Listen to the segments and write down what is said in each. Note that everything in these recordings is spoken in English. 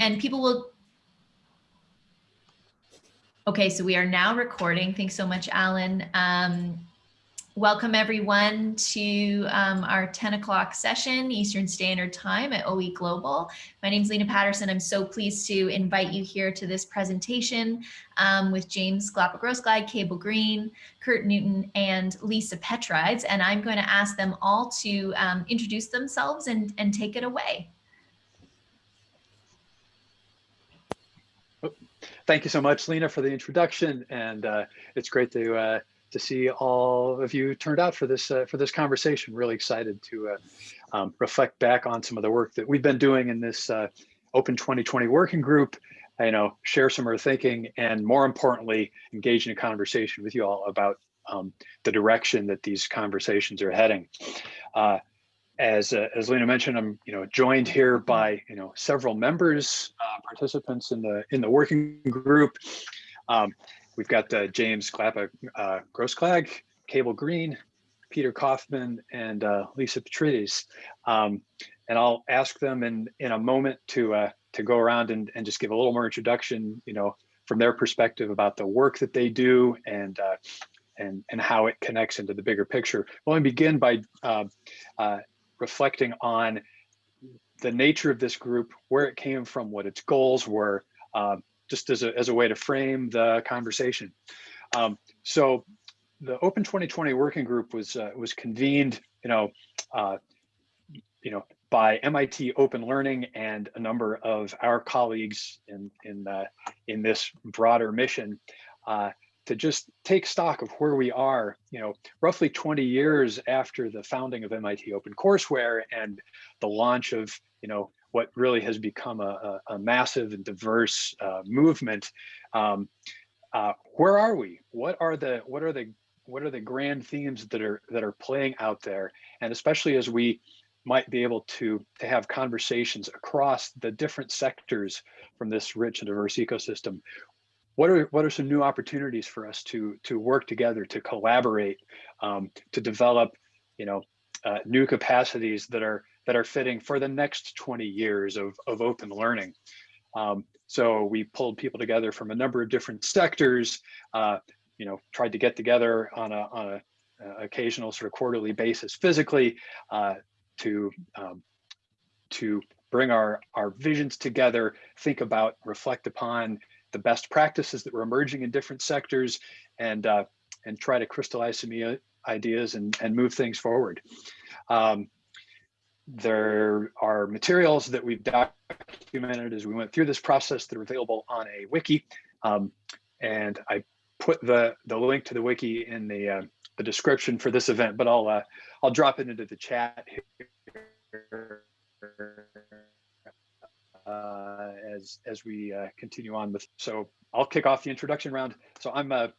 and people will Okay, so we are now recording. Thanks so much, Alan. Um, welcome everyone to um, our 10 o'clock session, Eastern Standard Time at OE Global. My name is Lena Patterson. I'm so pleased to invite you here to this presentation um, with James Glapa-Grossklag, Cable Green, Curt Newton, and Lisa Petrides. And I'm going to ask them all to um, introduce themselves and, and take it away. Thank you so much, Lena, for the introduction. And uh, it's great to uh, to see all of you turned out for this uh, for this conversation. Really excited to uh, um, reflect back on some of the work that we've been doing in this uh, Open 2020 working group. You know, share some of our thinking, and more importantly, engage in a conversation with you all about um, the direction that these conversations are heading. Uh, as uh, as Lena mentioned, I'm you know joined here by you know several members, uh, participants in the in the working group. Um, we've got uh, James Glapa uh, Grossklag, Cable Green, Peter Kaufman, and uh, Lisa Petrides. Um, and I'll ask them in in a moment to uh, to go around and and just give a little more introduction, you know, from their perspective about the work that they do and uh, and and how it connects into the bigger picture. Well, let me begin by uh, uh, reflecting on the nature of this group, where it came from, what its goals were, uh, just as a, as a way to frame the conversation. Um, so the Open 2020 Working Group was uh, was convened, you know, uh, you know, by MIT Open Learning and a number of our colleagues in in in this broader mission uh, to just take stock of where we are, you know, roughly 20 years after the founding of MIT OpenCourseware and the launch of, you know, what really has become a, a, a massive and diverse uh, movement. Um, uh, where are we? What are the what are the what are the grand themes that are that are playing out there? And especially as we might be able to to have conversations across the different sectors from this rich and diverse ecosystem what are what are some new opportunities for us to to work together to collaborate um, to develop you know uh, new capacities that are that are fitting for the next 20 years of, of open learning? Um, so we pulled people together from a number of different sectors uh, you know tried to get together on a on a uh, occasional sort of quarterly basis physically uh, to um, to bring our our visions together think about reflect upon the best practices that were emerging in different sectors and uh, and try to crystallize some ideas and, and move things forward. Um, there are materials that we've documented as we went through this process that are available on a wiki. Um, and I put the, the link to the wiki in the, uh, the description for this event, but I'll, uh, I'll drop it into the chat here uh, as as we uh, continue on with. So I'll kick off the introduction round. So I'm a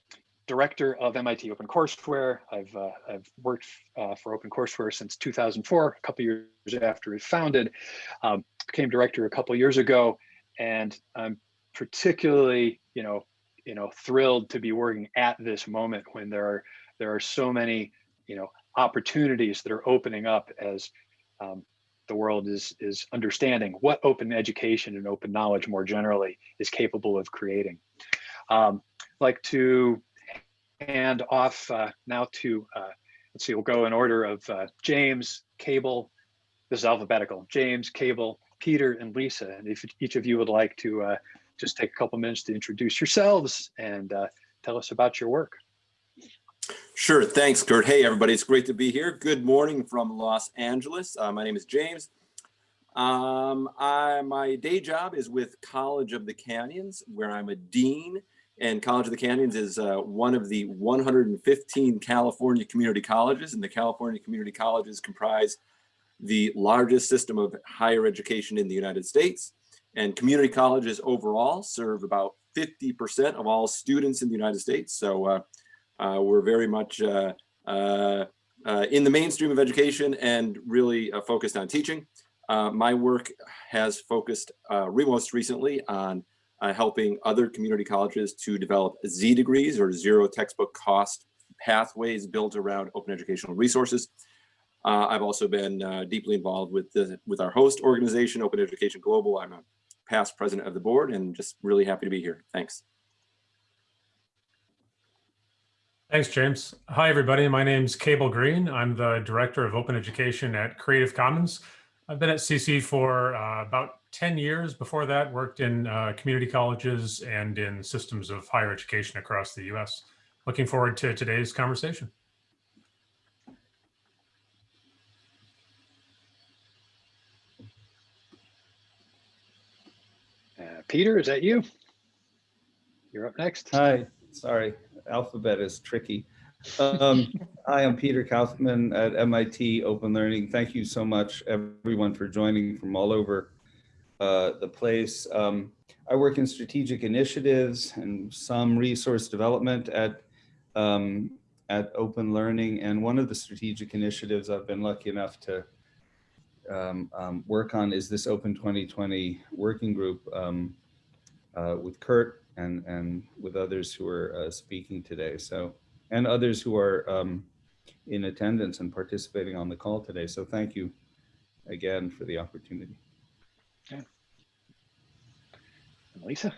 director of MIT OpenCourseware. I've uh, I've worked uh, for OpenCourseware since 2004, a couple years after it founded. Um, became director a couple years ago, and I'm particularly you know you know thrilled to be working at this moment when there are there are so many you know opportunities that are opening up as um, the world is is understanding what open education and open knowledge more generally is capable of creating. Um, like to hand off uh, now to, uh, let's see, we'll go in order of uh, James, Cable, this is alphabetical, James, Cable, Peter, and Lisa. And if each of you would like to uh, just take a couple minutes to introduce yourselves and uh, tell us about your work. Sure. Thanks, Curt. Hey, everybody. It's great to be here. Good morning from Los Angeles. Uh, my name is James. Um, I, my day job is with College of the Canyons, where I'm a dean. And College of the Canyons is uh, one of the 115 California community colleges. And the California community colleges comprise the largest system of higher education in the United States. And community colleges overall serve about 50% of all students in the United States. So uh, we're very much uh, uh, in the mainstream of education and really focused on teaching. my work has focused most recently on helping other community colleges to develop Z degrees or zero textbook cost pathways built around open educational resources. Uh, I've also been uh, deeply involved with the, with our host organization, Open Education Global. I'm a past president of the board, and just really happy to be here. Thanks. Thanks, James. Hi, everybody. My name's Cable Green. I'm the Director of Open Education at Creative Commons. I've been at CC for uh, about 10 years. Before that, worked in uh, community colleges and in systems of higher education across the US. Looking forward to today's conversation. Uh, Peter, is that you? You're up next. Hi, sorry, alphabet is tricky. Um, Hi, I'm Peter Kaufman at MIT Open Learning. Thank you so much, everyone, for joining from all over uh, the place. Um, I work in strategic initiatives and some resource development at um, at Open Learning. And one of the strategic initiatives I've been lucky enough to um, um, work on is this Open 2020 working group um, uh, with Curt and, and with others who are uh, speaking today. So, and others who are um, in attendance and participating on the call today. So thank you again for the opportunity. Lisa?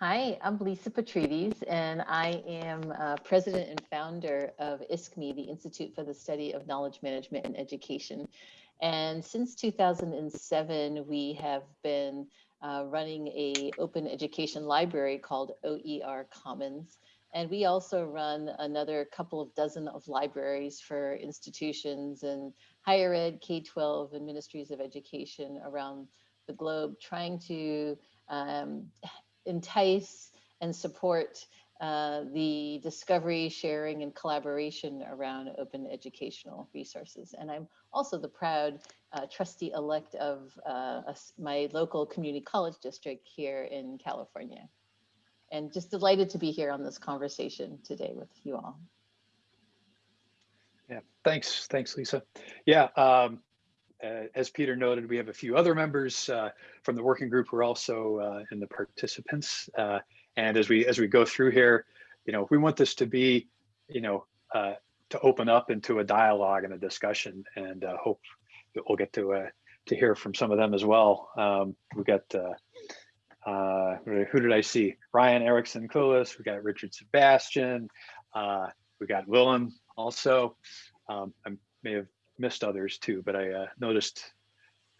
Hi, I'm Lisa Petrides, and I am uh, president and founder of ISKME, the Institute for the Study of Knowledge Management and Education. And since 2007, we have been uh, running a open education library called OER Commons. And we also run another couple of dozen of libraries for institutions and higher ed, K-12, and ministries of education around the globe, trying to um, entice and support uh, the discovery, sharing, and collaboration around open educational resources. And I'm also the proud uh, trustee-elect of uh, a, my local community college district here in California. And just delighted to be here on this conversation today with you all. Yeah, thanks. Thanks, Lisa. Yeah, um, uh, as Peter noted, we have a few other members uh, from the working group who are also uh, in the participants. Uh, and as we as we go through here, you know, we want this to be, you know, uh, to open up into a dialogue and a discussion, and uh, hope we'll get to to hear from some of them as well. Um, we got who did I see? Ryan Erickson Clueless. We got Richard Sebastian. we got Willem also. Um, I may have missed others too, but I uh, noticed,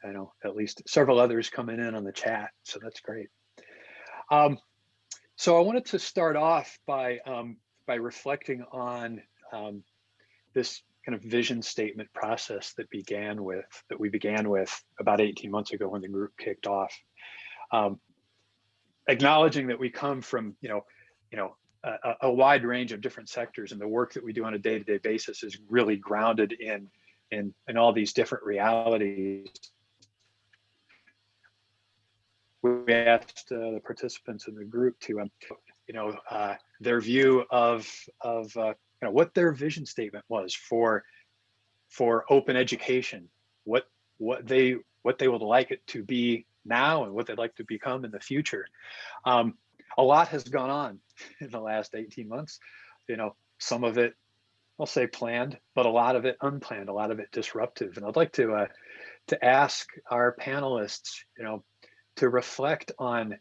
I know at least several others coming in on the chat, so that's great. Um, so I wanted to start off by um, by reflecting on um, this kind of vision statement process that began with that we began with about 18 months ago when the group kicked off. Um, acknowledging that we come from you know you know a, a wide range of different sectors and the work that we do on a day-to-day basis is really grounded in in, in all these different realities. We asked uh, the participants in the group to, um, you know, uh, their view of of uh, what their vision statement was for for open education, what what they what they would like it to be now and what they'd like to become in the future. Um, a lot has gone on in the last 18 months. You know, some of it I'll say planned, but a lot of it unplanned, a lot of it disruptive. And I'd like to uh, to ask our panelists, you know, to reflect on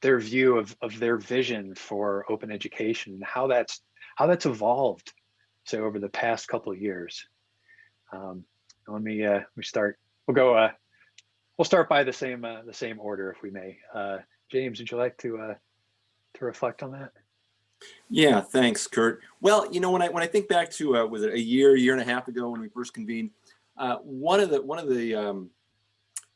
their view of, of their vision for open education and how that's how that's evolved say over the past couple of years. Um, let me uh, we start. We'll go. Uh, we'll start by the same uh, the same order, if we may. Uh, James, would you like to uh, to reflect on that? Yeah, thanks, Curt. Well, you know, when I when I think back to uh, was it a year, year and a half ago when we first convened, uh, one of the one of the um,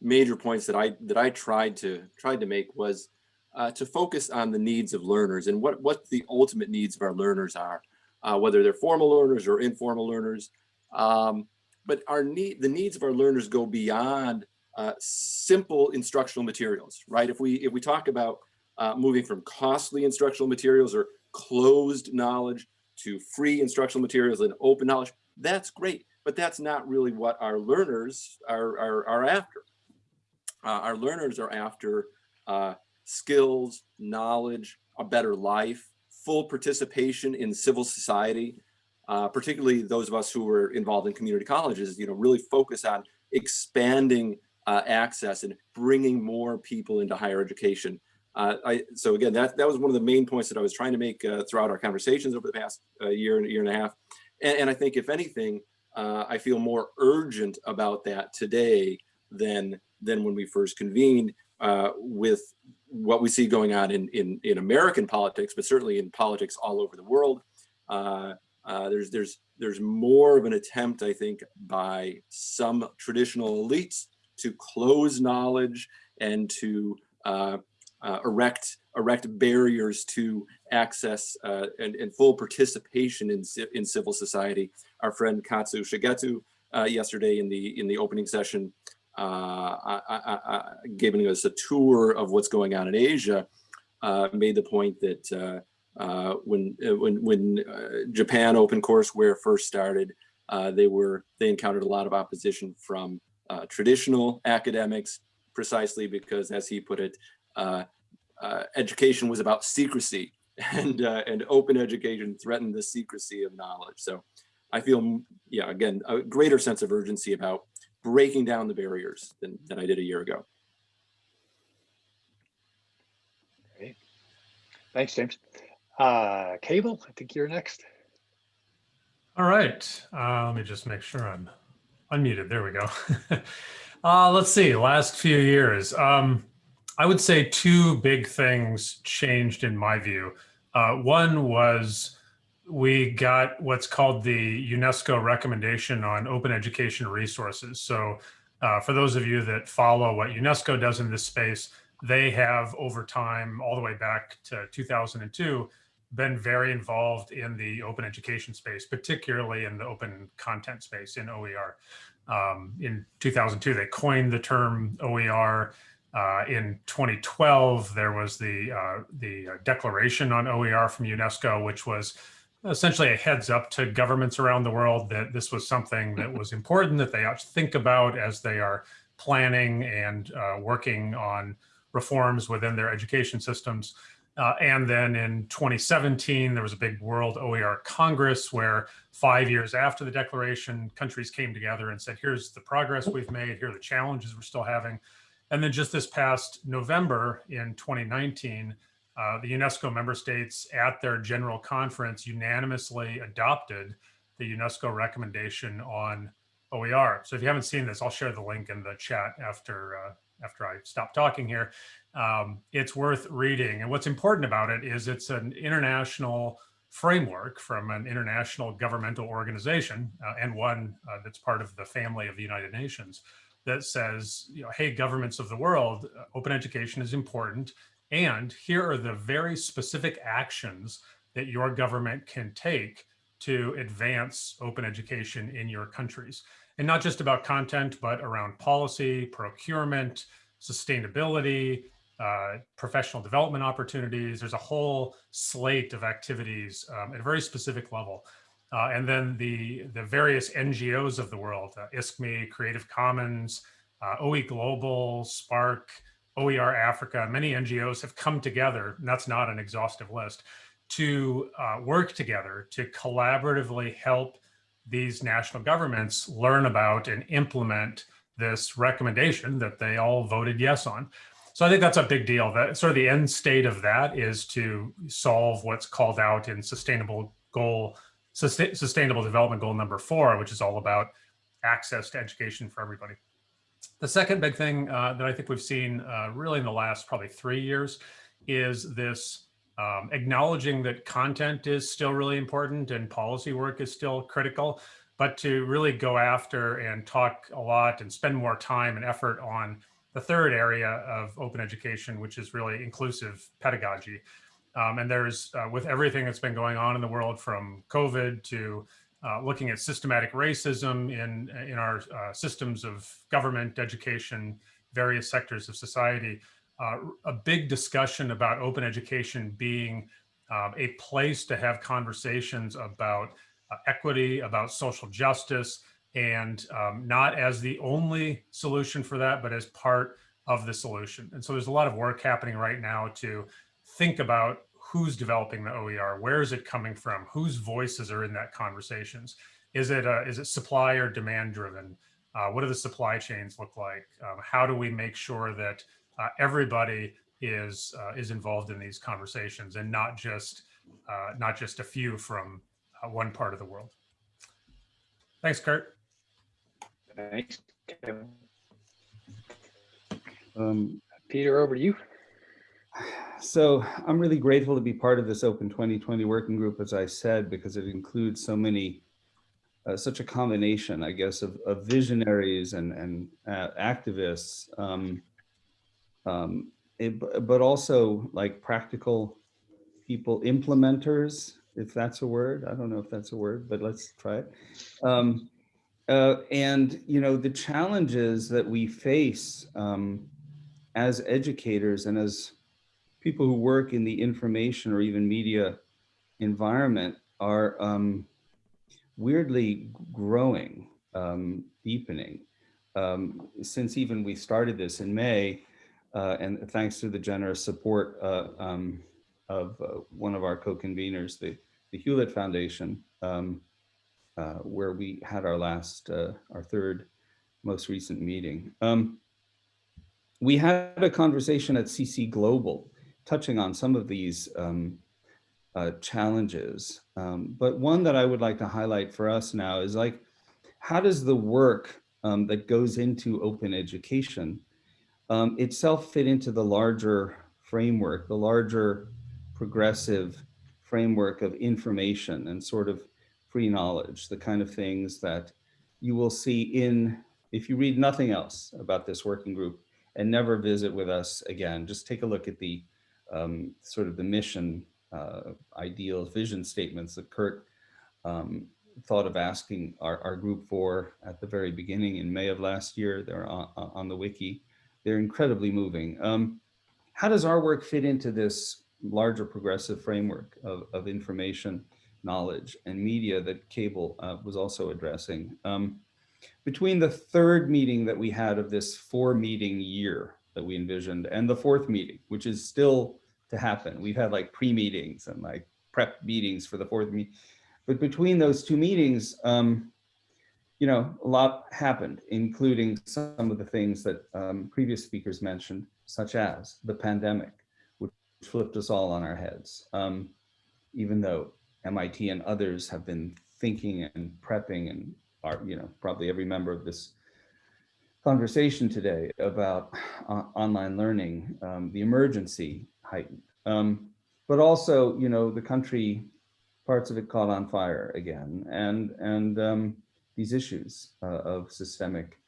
major points that I that I tried to tried to make was uh, to focus on the needs of learners and what what the ultimate needs of our learners are, uh, whether they're formal learners or informal learners. Um, but our need the needs of our learners go beyond uh, simple instructional materials, right? If we if we talk about uh, moving from costly instructional materials or closed knowledge to free instructional materials and open knowledge, that's great, but that's not really what our learners are, are, are after. Uh, our learners are after uh, skills, knowledge, a better life, full participation in civil society, uh, particularly those of us who were involved in community colleges, you know, really focus on expanding uh, access and bringing more people into higher education. Uh, I, so again, that, that was one of the main points that I was trying to make uh, throughout our conversations over the past uh, year and a year and a half. And, and I think if anything, uh, I feel more urgent about that today than, than when we first convened with what we see going on in, in, in American politics, but certainly in politics all over the world. Uh, uh, there's, there's, there's more of an attempt, I think, by some traditional elites to close knowledge and to uh, uh, erect erect barriers to access uh, and, and, full participation in, in civil society. Our friend Katsu Shigeta uh, yesterday in the in the opening session giving us a tour of what's going on in Asia uh, made the point that uh, when when when Japan OpenCourseware first started, they were they encountered a lot of opposition from traditional academics precisely because, as he put it, uh, uh, education was about secrecy and uh, and open education threatened the secrecy of knowledge. So I feel, yeah, again, a greater sense of urgency about breaking down the barriers than, than I did a year ago. Great. Thanks, James. Uh, Cable, I think you're next. All right. Uh, let me just make sure I'm unmuted. There we go. uh, let's see. Last few years. Um, I would say two big things changed in my view. Uh, one was we got what's called the UNESCO recommendation on open education resources. So uh, for those of you that follow what UNESCO does in this space, they have over time, all the way back to 2002, been very involved in the open education space, particularly in the open content space in OER. Um, in 2002, they coined the term OER. Uh, in 2012, there was the uh, the declaration on OER from UNESCO, which was essentially a heads up to governments around the world that this was something that was important that they ought to think about as they are planning and uh, working on reforms within their education systems. Uh, and then in 2017, there was a big World OER Congress where five years after the declaration, countries came together and said, here's the progress we've made, here are the challenges we're still having. And then just this past November in 2019, uh, the UNESCO member states at their general conference unanimously adopted the UNESCO recommendation on OER. So if you haven't seen this, I'll share the link in the chat after uh, after I stop talking here. Um, it's worth reading. And what's important about it is it's an international framework from an international governmental organization uh, and one uh, that's part of the family of the United Nations that says, you know, hey, governments of the world, uh, open education is important. And here are the very specific actions that your government can take to advance open education in your countries. And not just about content, but around policy, procurement, sustainability, uh, professional development opportunities. There's a whole slate of activities um, at a very specific level. Uh, and then the, the various NGOs of the world, uh, ISKME, Creative Commons, uh, OE Global, SPARC, OER Africa, many NGOs have come together, and that's not an exhaustive list, to uh, work together to collaboratively help these national governments learn about and implement this recommendation that they all voted yes on. So I think that's a big deal. That sort of the end state of that is to solve what's called out in sustainable goal Sustainable Development Goal number four, which is all about access to education for everybody. The second big thing uh, that I think we've seen uh, really in the last probably three years is this um, acknowledging that content is still really important and policy work is still critical, but to really go after and talk a lot and spend more time and effort on the third area of open education, which is really inclusive pedagogy. Um, and there's, uh, with everything that's been going on in the world from COVID to uh, looking at systematic racism in, in our uh, systems of government, education, various sectors of society, uh, a big discussion about open education being um, a place to have conversations about uh, equity, about social justice, and um, not as the only solution for that, but as part of the solution. And so there's a lot of work happening right now to think about who's developing the OER, where is it coming from, whose voices are in that conversations. Is it uh, is it supply or demand driven? Uh, what do the supply chains look like? Um, how do we make sure that uh, everybody is uh, is involved in these conversations and not just uh, not just a few from uh, one part of the world? Thanks, Curt. Thanks. Kevin. Um, Peter, over to you. So I'm really grateful to be part of this Open 2020 working group, as I said, because it includes so many, uh, such a combination, I guess, of, of visionaries and, and uh, activists, um, um, it- but also like practical people, implementers, if that's a word. I don't know if that's a word, but let's try it. Um, uh, and, you know, the challenges that we face um, as educators and as people who work in the information or even media environment are um, weirdly growing, um, deepening. Um, since even we started this in May, uh, and thanks to the generous support uh, um, of uh, one of our co-conveners, the, the Hewlett Foundation, um, uh, where we had our last, uh, our third most recent meeting. Um, we had a conversation at CC Global touching on some of these um, uh, challenges. Um, but one that I would like to highlight for us now is like, how does the work um, that goes into open education um, itself fit into the larger framework, the larger progressive framework of information and sort of free knowledge, the kind of things that you will see in, if you read nothing else about this working group and never visit with us again, just take a look at the um, sort of the mission, uh, ideals, vision statements that Curt um, thought of asking our, our group for at the very beginning in May of last year. They're on, on the wiki. They're incredibly moving. Um, how does our work fit into this larger progressive framework of, of information, knowledge, and media that Cable uh, was also addressing? Um, between the third meeting that we had of this four meeting year that we envisioned and the fourth meeting, which is still to happen. We've had like pre-meetings and like prep meetings for the fourth meeting. But between those two meetings, um, you know, a lot happened, including some of the things that um, previous speakers mentioned, such as the pandemic, which flipped us all on our heads. Um, even though MIT and others have been thinking and prepping and are, you know, probably every member of this conversation today about uh, online learning, um, the emergency heightened. Um, but also, you know, the country, parts of it caught on fire again. And, and um, these issues uh, of systemic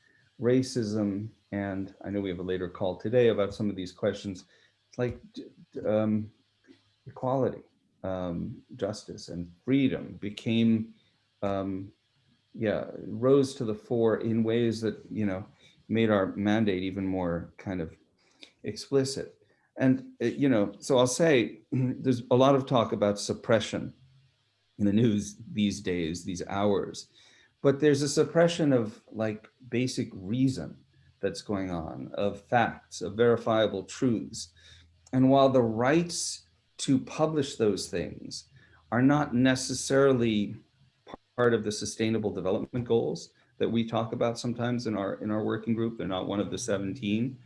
racism. And I know we have a later call today about some of these questions, like um, equality, um, justice and freedom became, um, yeah, rose to the fore in ways that, you know, made our mandate even more kind of explicit. And, uh, you know, so I'll say there's a lot of talk about suppression in the news these days, these hours, but there's a suppression of like basic reason that's going on, of facts, of verifiable truths. And while the rights to publish those things are not necessarily part of the sustainable development goals that we talk about sometimes in our in our working group, they're not one of the 17.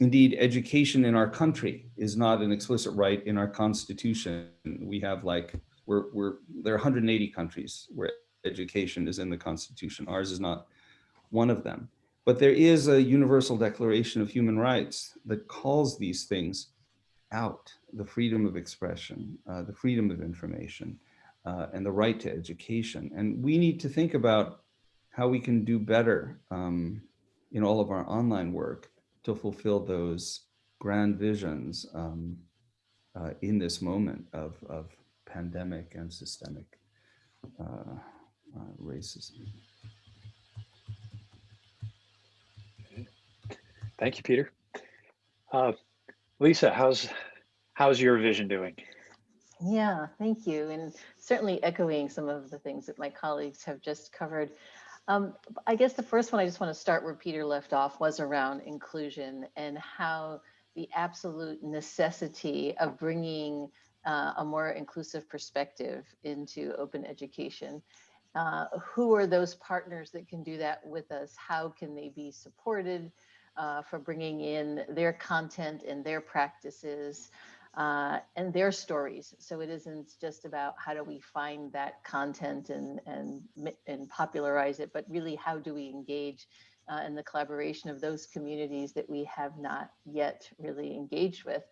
Indeed, education in our country is not an explicit right in our constitution. We have like, we're, we're there are 180 countries where education is in the constitution. Ours is not one of them. But there is a universal declaration of human rights that calls these things out, the freedom of expression, uh, the freedom of information, uh, and the right to education. And we need to think about how we can do better um, in all of our online work to fulfill those grand visions um, uh, in this moment of, of pandemic and systemic uh, uh, racism. Thank you, Peter. Uh, Lisa, how's how's your vision doing? Yeah, thank you. And certainly echoing some of the things that my colleagues have just covered. Um, I guess the first one I just want to start where Peter left off was around inclusion and how the absolute necessity of bringing uh, a more inclusive perspective into open education. uh, who are those partners that can do that with us? How can they be supported uh, for bringing in their content and their practices uh, and their stories? So it isn't just about how do we find that content and and and popularize it, but really how do we engage uh, in the collaboration of those communities that we have not yet really engaged with.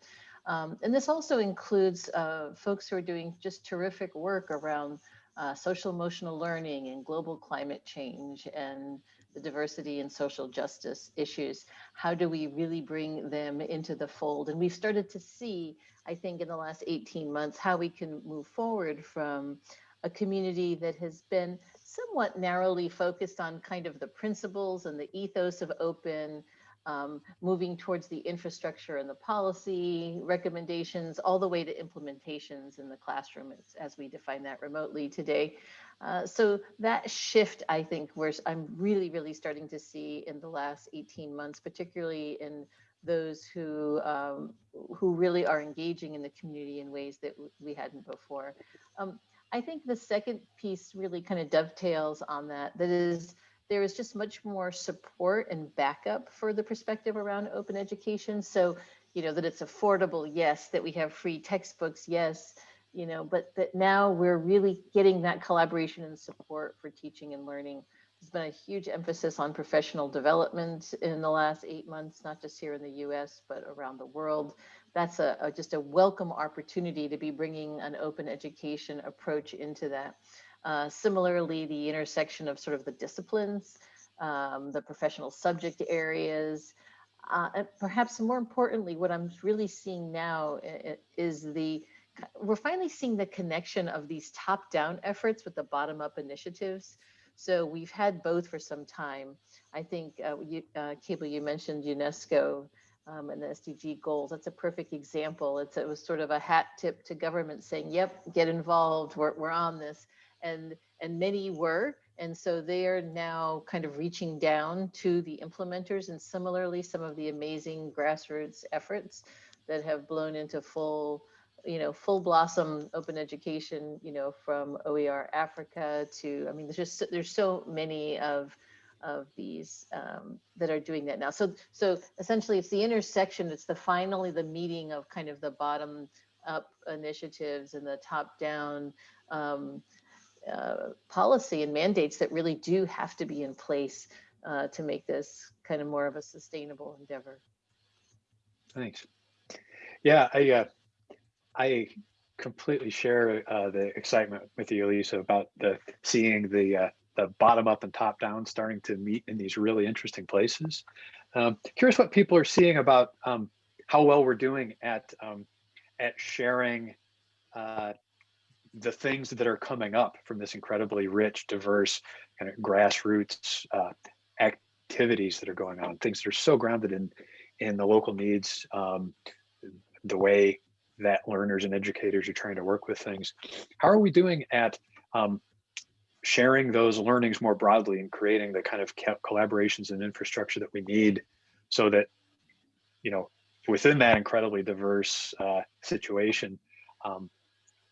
Um, and this also includes uh, folks who are doing just terrific work around uh, social emotional learning and global climate change and the diversity and social justice issues. How do we really bring them into the fold? And we've started to see, I think, in the last 18 months, how we can move forward from a community that has been somewhat narrowly focused on kind of the principles and the ethos of open, um, moving towards the infrastructure and the policy recommendations, all the way to implementations in the classroom as, as we define that remotely today. Uh, so that shift, I think, where I'm really, really starting to see in the last 18 months, particularly in those who um, who really are engaging in the community in ways that we hadn't before. Um, I think the second piece really kind of dovetails on that. That is, there is just much more support and backup for the perspective around open education. So, you know, that it's affordable, yes, that we have free textbooks, yes, you know, but that now we're really getting that collaboration and support for teaching and learning. There's been a huge emphasis on professional development in the last eight months, not just here in the US, but around the world. That's a, a just a welcome opportunity to be bringing an open education approach into that. Uh, similarly, the intersection of sort of the disciplines, um, the professional subject areas, uh, and perhaps more importantly, what I'm really seeing now is the, we're finally seeing the connection of these top-down efforts with the bottom-up initiatives. So we've had both for some time. I think, uh, you, uh, Cable, you mentioned UNESCO um, and the SDG goals. That's a perfect example. It's, it was sort of a hat tip to government saying, yep, get involved, we're, we're on this and and many were and so they are now kind of reaching down to the implementers and similarly some of the amazing grassroots efforts that have blown into full you know full blossom open education you know from oer africa to i mean there's just there's so many of of these um, that are doing that now so so essentially it's the intersection it's the finally the meeting of kind of the bottom up initiatives and the top down um, uh, policy and mandates that really do have to be in place uh, to make this kind of more of a sustainable endeavor. Thanks. Yeah, I uh, I completely share uh, the excitement with you, Lisa, about the seeing the uh, the bottom up and top down starting to meet in these really interesting places. Um, curious what people are seeing about um, how well we're doing at um, at sharing uh, the things that are coming up from this incredibly rich, diverse kind of grassroots uh, activities that are going on, things that are so grounded in in the local needs, um, the way that learners and educators are trying to work with things. How are we doing at um, sharing those learnings more broadly and creating the kind of collaborations and infrastructure that we need so that, you know, within that incredibly diverse uh, situation, um,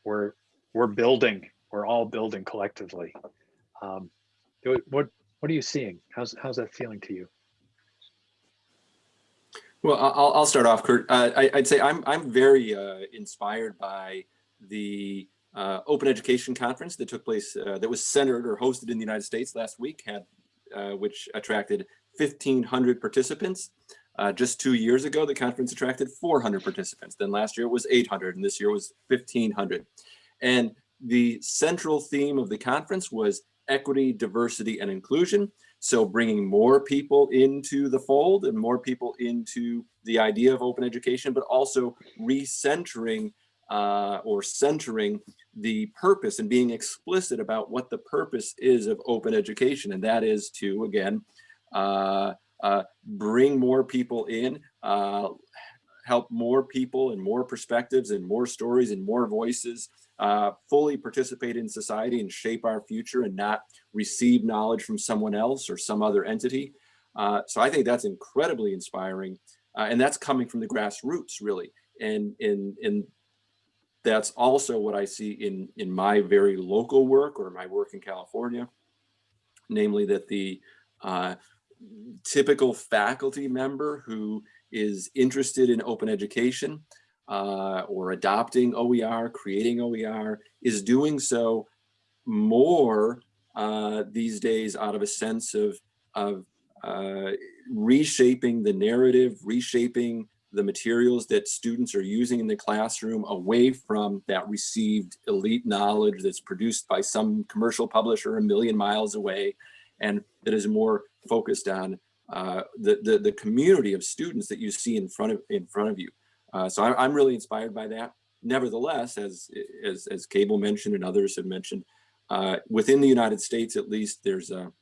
we're we're building, we're all building collectively. Um, what what are you seeing? How's how's that feeling to you? Well, I'll, I'll start off, Curt. Uh, I, would say I'm I'm very uh, inspired by the uh, Open Education Conference that took place, uh, that was centered or hosted in the United States last week, had uh, which attracted 1,500 participants. Uh, just two years ago, the conference attracted 400 participants. Then last year it was 800, and this year was 1,500. And the central theme of the conference was equity, diversity, and inclusion. So bringing more people into the fold and more people into the idea of open education, but also recentering uh, or centering the purpose and being explicit about what the purpose is of open education. And that is to, again, uh, uh, bring more people in, uh, help more people and more perspectives and more stories and more voices uh, fully participate in society and shape our future and not receive knowledge from someone else or some other entity. Uh, so I think that's incredibly inspiring. Uh, and that's coming from the grassroots really. And in, in that's also what I see in, in my very local work or my work in California. Namely that the uh, typical faculty member who is interested in open education uh, or adopting OER, creating OER, is doing so more uh, these days out of a sense of, of uh, reshaping the narrative, reshaping the materials that students are using in the classroom away from that received elite knowledge that's produced by some commercial publisher a million miles away and that is more focused on uh, the, the, the community of students that you see in front of in front of you. Uh, so I, I'm really inspired by that. Nevertheless, as, as, as Cable mentioned and others have mentioned, uh, within the United States, at least, there's a,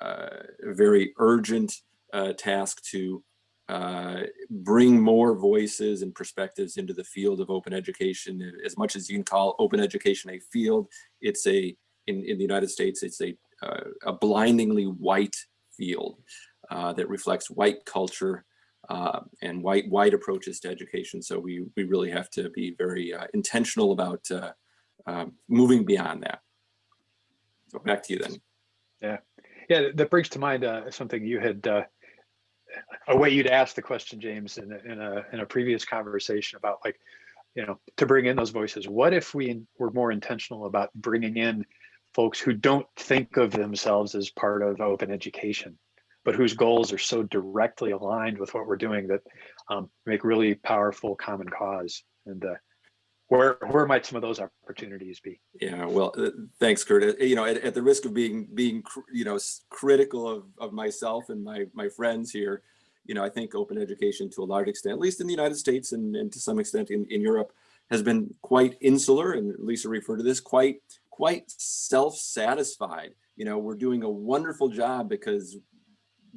a very urgent uh, task to uh, bring more voices and perspectives into the field of open education. As much as you can call open education a field, it's a, in, in the United States, it's a, uh, a blindingly white field that reflects white culture uh, and white white approaches to education. So we, we really have to be very uh, intentional about uh, um, moving beyond that. So back to you then. Yeah, yeah, that brings to mind uh, something you had, uh, a way you'd asked the question, James, in in a, in a previous conversation about like, you know, to bring in those voices. What if we were more intentional about bringing in folks who don't think of themselves as part of open education, but whose goals are so directly aligned with what we're doing that um, make really powerful common cause. And uh, where where might some of those opportunities be? Yeah, well, uh, thanks, Curt. Uh, You know, at, at the risk of being being you know critical of of myself and my my friends here, you know, I think open education to a large extent, at least in the United States and, and to some extent in, in Europe, has been quite insular, and Lisa referred to this quite quite self-satisfied. You know, we're doing a wonderful job because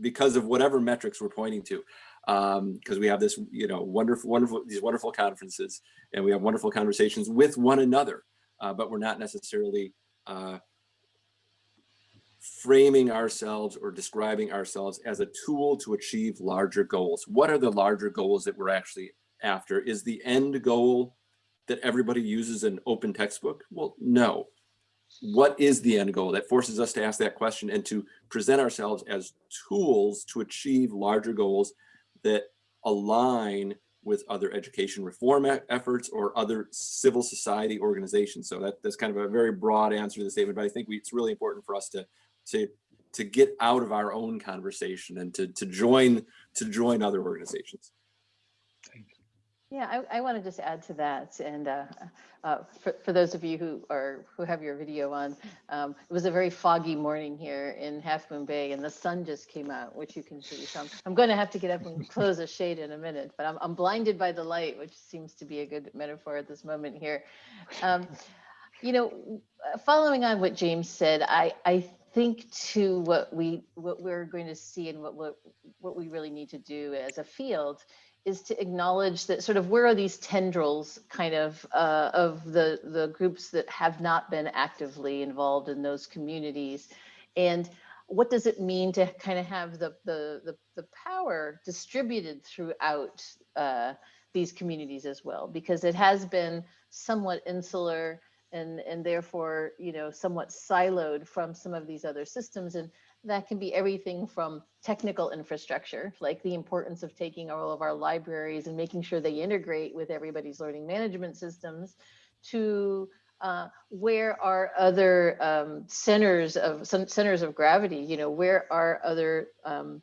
because of whatever metrics we're pointing to. Because we have this you know wonderful wonderful these wonderful conferences and we have wonderful conversations with one another uh, but we're not necessarily uh, framing ourselves or describing ourselves as a tool to achieve larger goals. What are the larger goals that we're actually after? Is the end goal that everybody uses an open textbook? Well no what is the end goal that forces us to ask that question and to present ourselves as tools to achieve larger goals that align with other education reform efforts or other civil society organizations. So that, that's kind of a very broad answer to the statement, but I think we, it's really important for us to, to, to get out of our own conversation and to, to join, to join other organizations. Yeah, I, I want to just add to that. And uh, uh, for, for those of you who are who have your video on, um, it was a very foggy morning here in Half Moon Bay, and the sun just came out, which you can see. So I'm, I'm going to have to get up and close the shade in a minute, but I'm, I'm blinded by the light, which seems to be a good metaphor at this moment here. Um, you know, following on what James said, I, I think to what we what we're going to see and what what what we really need to do as a field is to acknowledge that sort of where are these tendrils kind of uh, of the the groups that have not been actively involved in those communities? And what does it mean to kind of have the the the, the power distributed throughout uh, these communities as well? Because it has been somewhat insular and and therefore you know somewhat siloed from some of these other systems. And that can be everything from technical infrastructure, like the importance of taking all of our libraries and making sure they integrate with everybody's learning management systems, to uh, where are other um, centers of some centers of gravity? You know, where are other um,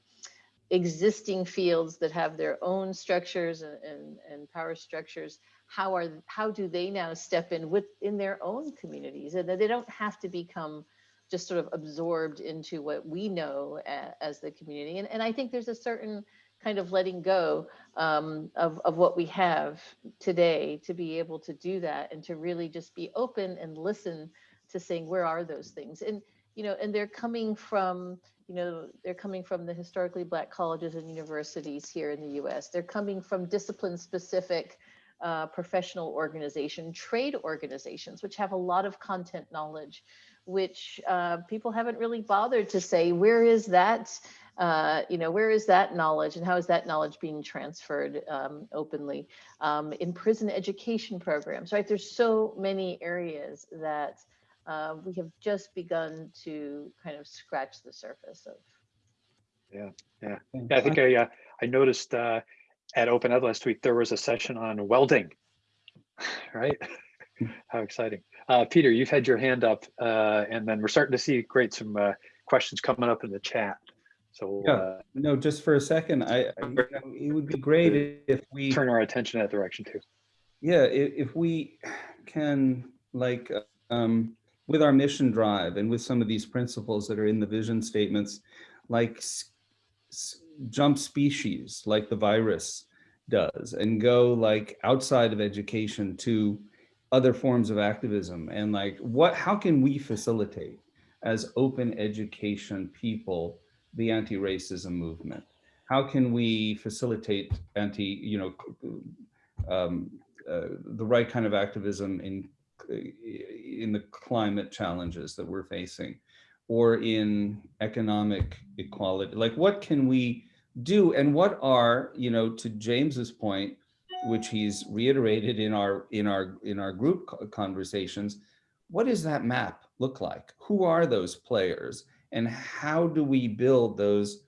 existing fields that have their own structures and, and, and power structures? How are how do they now step in within their own communities, and that they don't have to become just sort of absorbed into what we know as the community. And, and I think there's a certain kind of letting go um, of, of what we have today to be able to do that and to really just be open and listen to saying, where are those things? And, you know, and they're coming from, you know, they're coming from the historically black colleges and universities here in the US. They're coming from discipline specific uh, professional organization, trade organizations, which have a lot of content knowledge which uh, people haven't really bothered to say, where is that uh, you know, where is that knowledge and how is that knowledge being transferred um, openly um, in prison education programs, right? There's so many areas that uh, we have just begun to kind of scratch the surface of. Yeah, yeah. I think I, uh, I noticed, uh, at Open Ed last week, there was a session on welding. Right? How exciting. Uh, Peter, you've had your hand up, uh, and then we're starting to see, great, some, uh, questions coming up in the chat. So, Yeah. uh, No, just for a second, I, I- you know, it would be great if we. turn our attention that direction too. Yeah, if, if we can, like, um, with our mission drive and with some of these principles that are in the vision statements, like jump species, like the virus does, and go like outside of education to other forms of activism, and like, what, how can we facilitate as open education people the anti-racism movement? How can we facilitate anti, you know, um, uh, the right kind of activism in in the climate challenges that we're facing or in economic equality? Like what can we do? And what are you know to james's point which he's reiterated in our in our in our group conversations what does that map look like? Who are those players? And how do we build those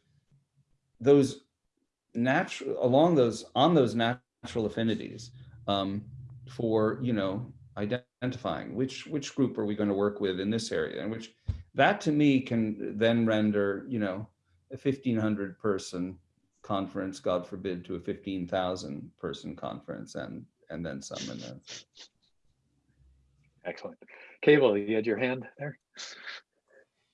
those natural along those on those natural affinities um, for you know identifying which which group are we going to work with in this area? And which that to me can then render you know a 1500 person conference god forbid to a 15,000 person conference and and then some and then Excellent. Cable, you had your hand there?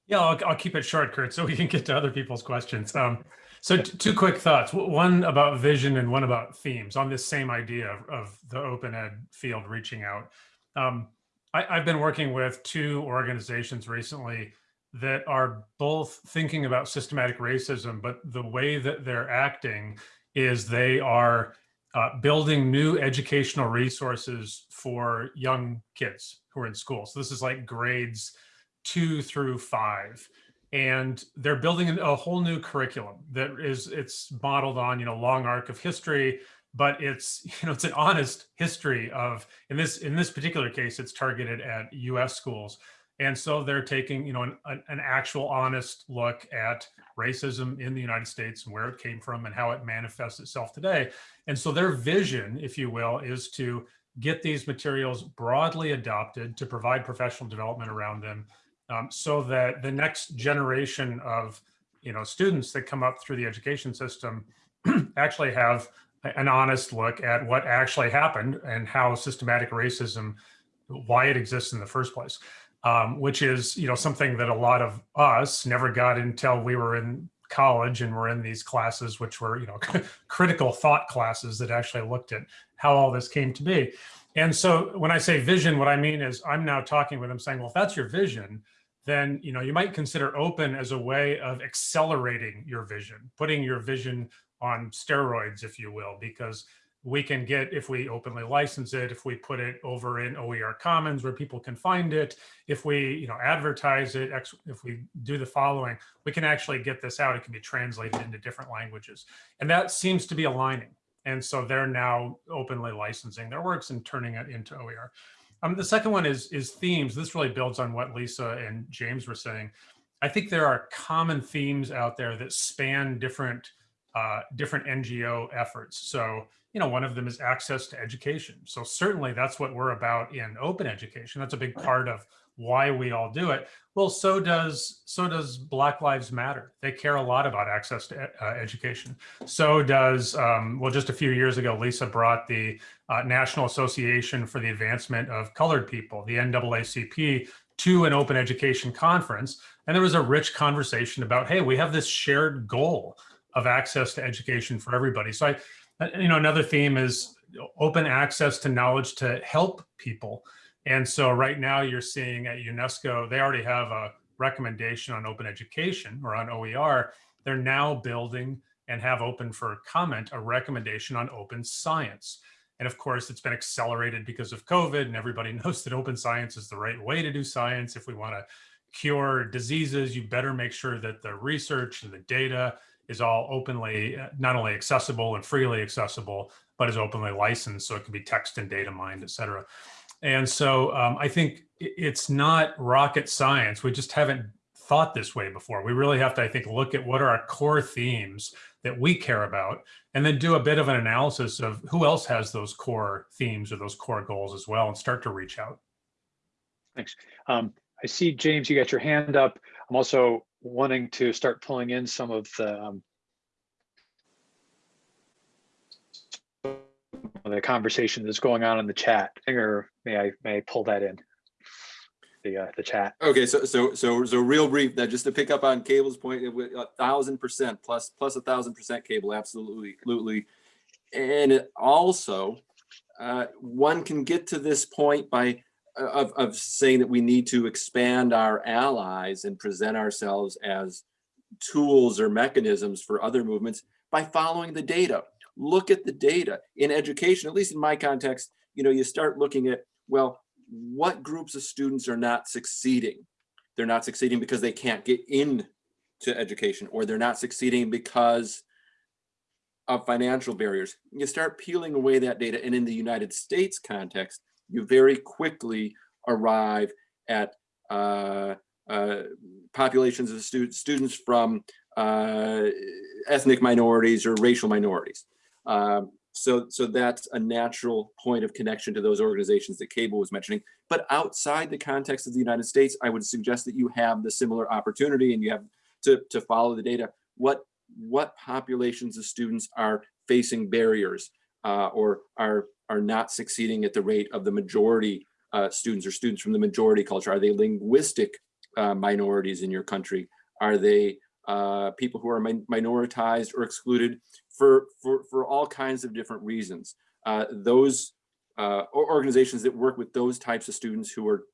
Yeah, I'll, I'll keep it short, Curt, so we can get to other people's questions. Um, so two quick thoughts, one about vision and one about themes on this same idea of, of the open ed field reaching out. Um, I, I've been working with two organizations recently that are both thinking about systematic racism, but the way that they're acting is they are uh, building new educational resources for young kids who are in school. So this is like grades two through five and they're building a whole new curriculum that is it's modeled on you know long arc of history but it's you know it's an honest history of in this in this particular case it's targeted at us schools and so they're taking you know an, an actual honest look at racism in the united states and where it came from and how it manifests itself today. And so their vision if you will is to get these materials broadly adopted to provide professional development around them um, so that the next generation of you know students that come up through the education system actually have an honest look at what actually happened and how systematic racism why it exists in the first place um, which is you know something that a lot of us never got until we were in college and were in these classes which were you know critical thought classes that actually looked at how all this came to be. And so when I say vision, what I mean is I'm now talking with them saying, well, if that's your vision, then you know you might consider open as a way of accelerating your vision, putting your vision on steroids, if you will, because we can get if we openly license it, if we put it over in OER Commons where people can find it, if we you know advertise it, if we do the following, we can actually get this out. It can be translated into different languages, and that seems to be aligning. And so they're now openly licensing their works and turning it into OER. Um, the second one is is themes. This really builds on what Lisa and James were saying. I think there are common themes out there that span different uh, different NGO efforts. So you know, one of them is access to education. So certainly that's what we're about in open education. That's a big part of why we all do it. Well, so does so does Black Lives Matter. They care a lot about access to uh, education. So does um, well, just a few years ago, Lisa brought the uh, National Association for the Advancement of Colored People, the NAACP, to an open education conference, and there was a rich conversation about, hey, we have this shared goal of access to education for everybody. So I, uh, you know, another theme is open access to knowledge to help people. And so right now you're seeing at UNESCO, they already have a recommendation on open education or on OER. They're now building and have open for comment a recommendation on open science. And of course, it's been accelerated because of COVID and everybody knows that open science is the right way to do science if we want to cure diseases, you better make sure that the research and the data is all openly, uh, not only accessible and freely accessible, but is openly licensed. So it can be text and data mined, et cetera. And so um, I think it's not rocket science. We just haven't thought this way before. We really have to, I think, look at what are our core themes that we care about, and then do a bit of an analysis of who else has those core themes or those core goals as well, and start to reach out. Thanks. Um, I see, James, you got your hand up. I'm also wanting to start pulling in some of the um, the conversation that's going on in the chat. Or may I may I pull that in? The uh, the chat. Okay, so so so so real brief. That just to pick up on Cable's point, a thousand percent plus plus a thousand percent Cable, absolutely, absolutely. And it also, uh, one can get to this point by of of saying that we need to expand our allies and present ourselves as tools or mechanisms for other movements by following the data. Look at the data in education, at least in my context. You know, you start looking at well, what groups of students are not succeeding? They're not succeeding because they can't get in to education or they're not succeeding because of financial barriers. You start peeling away that data and in the United States context, you very quickly arrive at uh, uh, populations of stu students from uh, ethnic minorities or racial minorities. Um, so, so that's a natural point of connection to those organizations that Cable was mentioning. But outside the context of the United States, I would suggest that you have the similar opportunity and you have to, to follow the data. What, what populations of students are facing barriers uh, or are, are not succeeding at the rate of the majority uh, students or students from the majority culture? Are they linguistic uh, minorities in your country? Are they uh, people who are min minoritized or excluded for, for, for all kinds of different reasons. Uh, those uh, organizations that work with those types of students who are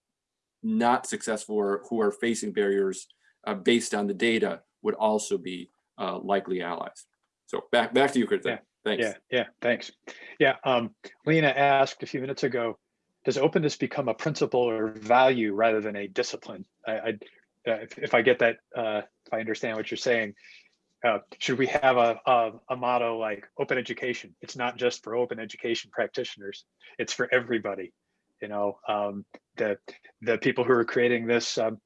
not successful or who are facing barriers based on the data would also be likely allies. So back back to you, Curt. Yeah. Thanks. Yeah, yeah, thanks. Yeah, um, Lena asked a few minutes ago, does openness become a principle or value rather than a discipline? I, I uh, if, if I get that, uh, if I understand what you're saying, uh, should we have a, a, a motto like open education? It's not just for open education practitioners; it's for everybody. You know, um, the the people who are creating this um,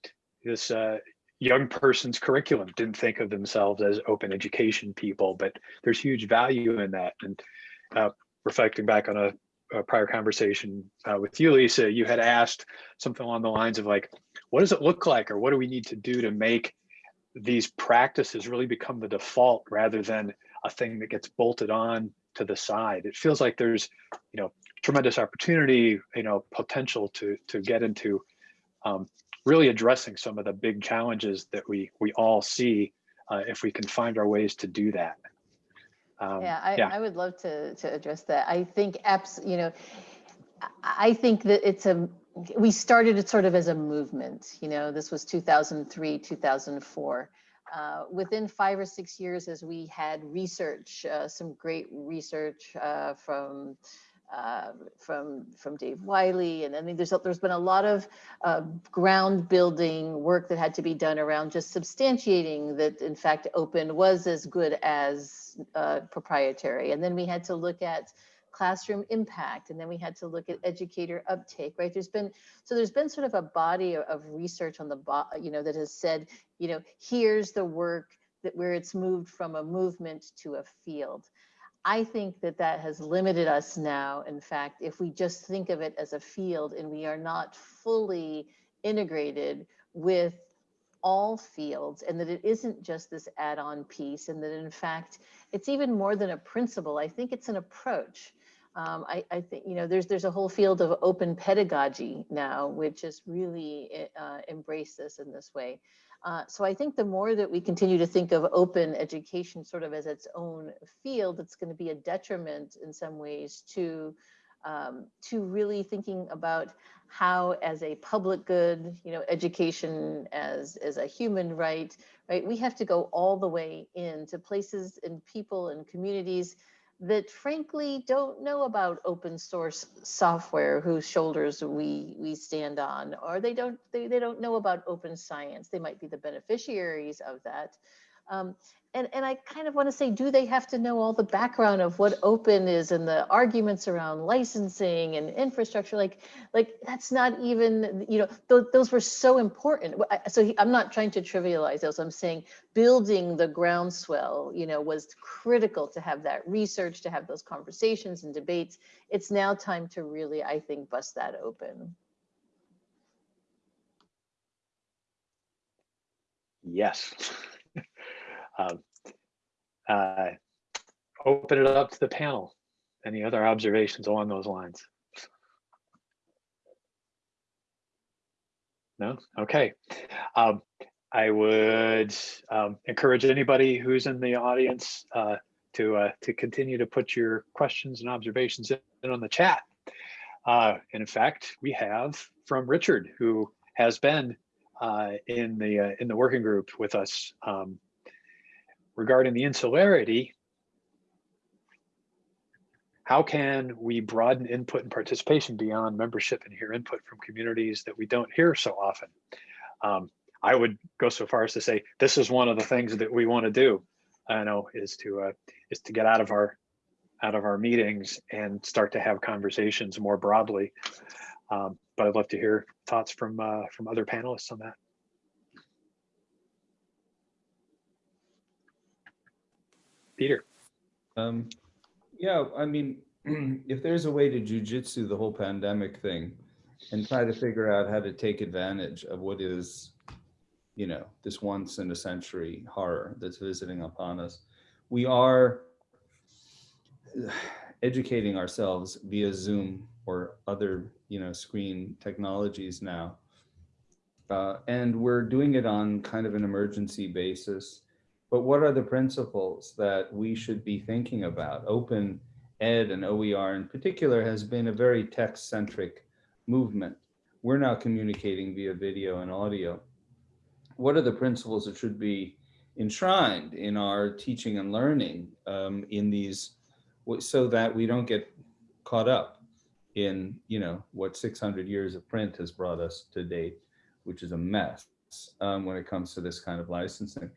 this uh, young person's curriculum didn't think of themselves as open education people, but there's huge value in that. And uh, reflecting back on a, a prior conversation uh, with you, Lisa, you had asked something along the lines of like, what does it look like, or what do we need to do to make these practices really become the default rather than a thing that gets bolted on to the side. It feels like there's, you know, tremendous opportunity, you know, potential to to get into um, really addressing some of the big challenges that we we all see uh, if we can find our ways to do that. Um, yeah, I, yeah, I, would love to to address that. I think apps, you know, I think that it's a we started it sort of as a movement. You know, this was 2003, 2004. Uh, within five or six years, as we had research, uh, some great research uh, from uh, from from Dave Wiley, and I mean, there's there's been a lot of uh, ground building work that had to be done around just substantiating that, in fact, open was as good as uh, proprietary. And then we had to look at classroom impact and then we had to look at educator uptake right? There's been so there's been sort of a body of, research on the you know that has said you know here's the work that where it's moved from a movement to a field i think that that has limited us now in fact if we just think of it as a field and we are not fully integrated with all fields and that it isn't just this add-on piece and that in fact it's even more than a principle i think it's an approach um, I, I, think you know there's there's a whole field of open pedagogy now, which has really eh, uh, embraced this in this way. Uh, so I think the more that we continue to think of open education sort of as its own field, it's going to be a detriment in some ways to um, to really thinking about how as a public good, you know, education as as a human right, right? We have to go all the way into places and people and communities that frankly don't know about open source software whose shoulders we we stand on or they don't they, they don't know about open science. They might be the beneficiaries of that. Um, and, and I kind of want to say, do they have to know all the background of what open is and the arguments around licensing and infrastructure? Like, like that's not even, you know, th those were so important. So he, I'm not trying to trivialize those. I'm saying building the groundswell, you know, was critical to have that research, to have those conversations and debates. It's now time to really, I think, bust that open. Yes. Um, uh, open it up to the panel. Any other observations along those lines? No? Okay. Um, I would um, encourage anybody who's in the audience uh, to uh, to continue to put your questions and observations in on the chat. Uh, and in fact, we have from Richard, who has been uh, in the uh, in the working group with us um, regarding the insularity. How can we broaden input and participation beyond membership and hear input from communities that we don't hear so often? Um, I would go so far as to say this is one of the things that we want to do. I know is to uh, is to get out of our out of our meetings and start to have conversations more broadly. Um, but I'd love to hear thoughts from uh, from other panelists on that. Peter. Um, yeah, I mean, if there's a way to jujitsu the whole pandemic thing and try to figure out how to take advantage of what is, you know, this once in a century horror that's visiting upon us, we are educating ourselves via Zoom or other, you know, screen technologies now. Uh, and we're doing it on kind of an emergency basis. But what are the principles that we should be thinking about? Open Ed and OER in particular has been a very text-centric movement. We're now communicating via video and audio. What are the principles that should be enshrined in our teaching and learning um, in these, so that we don't get caught up in, you know, what 600 years of print has brought us to date, which is a mess um, when it comes to this kind of licensing.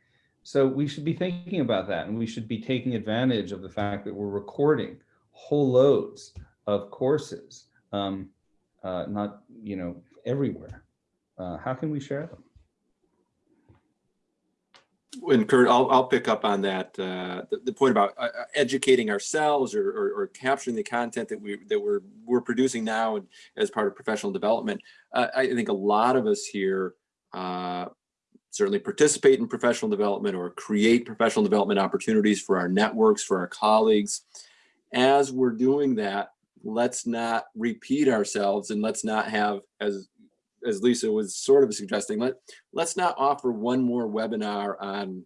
So we should be thinking about that and we should be taking advantage of the fact that we're recording whole loads of courses, um, uh, not, you know, everywhere. Uh, how can we share them? And Curt, I'll, I'll pick up on that, uh, the, the, point about uh, uh, educating ourselves or, or, or, capturing the content that we that we're we're producing now and as part of professional development. Uh, I think a lot of us here uh, certainly participate in professional development or create professional development opportunities for our networks, for our colleagues. As we're doing that, let's not repeat ourselves and let's not have, as as Lisa was sort of suggesting, let, let's not offer one more webinar on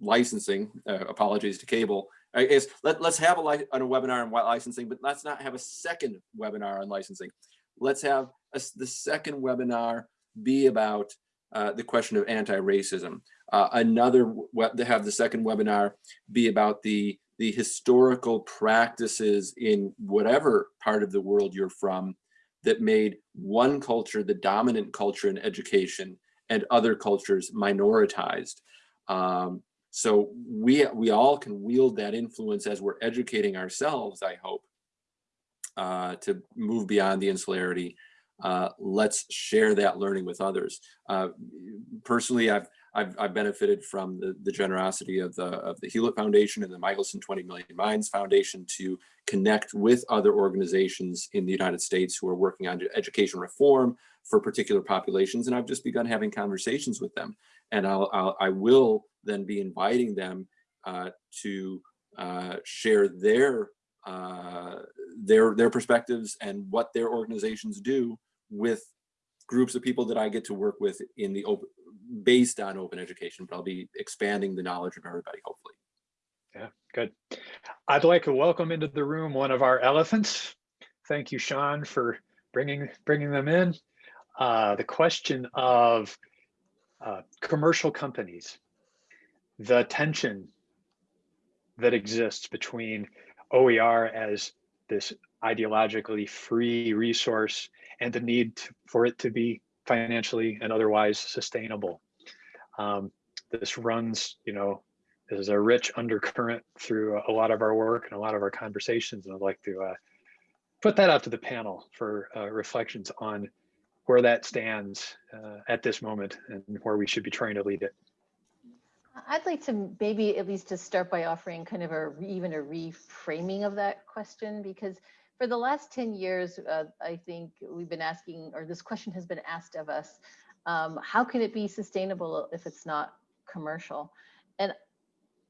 licensing, uh, apologies to cable, I guess let, let's have a, on a webinar on licensing, but let's not have a second webinar on licensing. Let's have a, the second webinar be about uh, the question of anti-racism. Uh, another, to have the second webinar be about the, the historical practices in whatever part of the world you're from that made one culture the dominant culture in education and other cultures minoritized. Um, so we, we all can wield that influence as we're educating ourselves, I hope, uh, to move beyond the insularity uh, let's share that learning with others. Uh, personally, I've, I've, I've benefited from the, the generosity of the of the Hewlett Foundation and the Michelson 20 Million Minds Foundation to connect with other organizations in the United States who are working on education reform for particular populations. And I've just begun having conversations with them. And I'll, I'll I will then be inviting them uh, to uh, share their uh, their their perspectives and what their organizations do with groups of people that I get to work with in the open, based on open education, but I'll be expanding the knowledge of everybody, hopefully. Yeah, good. I'd like to welcome into the room one of our elephants. Thank you, Sean, for bringing bringing them in. Uh, the question of uh, commercial companies, the tension that exists between OER as this ideologically free resource and the need to- for it to be financially and otherwise sustainable. Um, this runs, you know, there's a rich undercurrent through a lot of our work and a lot of our conversations. And I'd like to uh, put that out to the panel for uh, reflections on where that stands uh, at this moment and where we should be trying to lead it. I'd like to maybe at least to start by offering kind of a even a reframing of that question because for the last 10 years, uh, I think we've been asking, or this question has been asked of us, um, how can it be sustainable if it's not commercial? And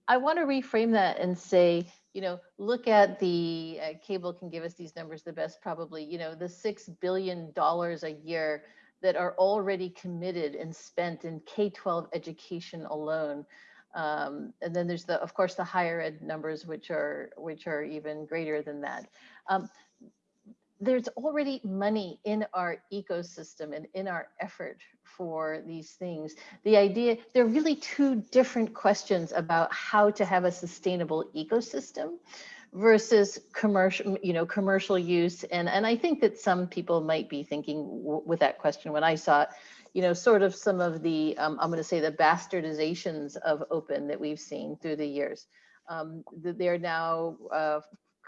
I want to reframe that and say, you know, look at the uh, cable can give us these numbers the best probably, you know, the $6 billion a year that are already committed and spent in K-12 education alone. Um, and then there's the, of course, the higher ed numbers, which are which are even greater than that. Um, there's already money in our ecosystem and in our effort for these things. The idea, there are really two different questions about how to have a sustainable ecosystem versus commercial, you know, commercial use. And, and I think that some people might be thinking with that question when I saw it, you know, sort of some of the, um, I'm going to say the bastardizations of open that we've seen through the years. Um, they're now uh,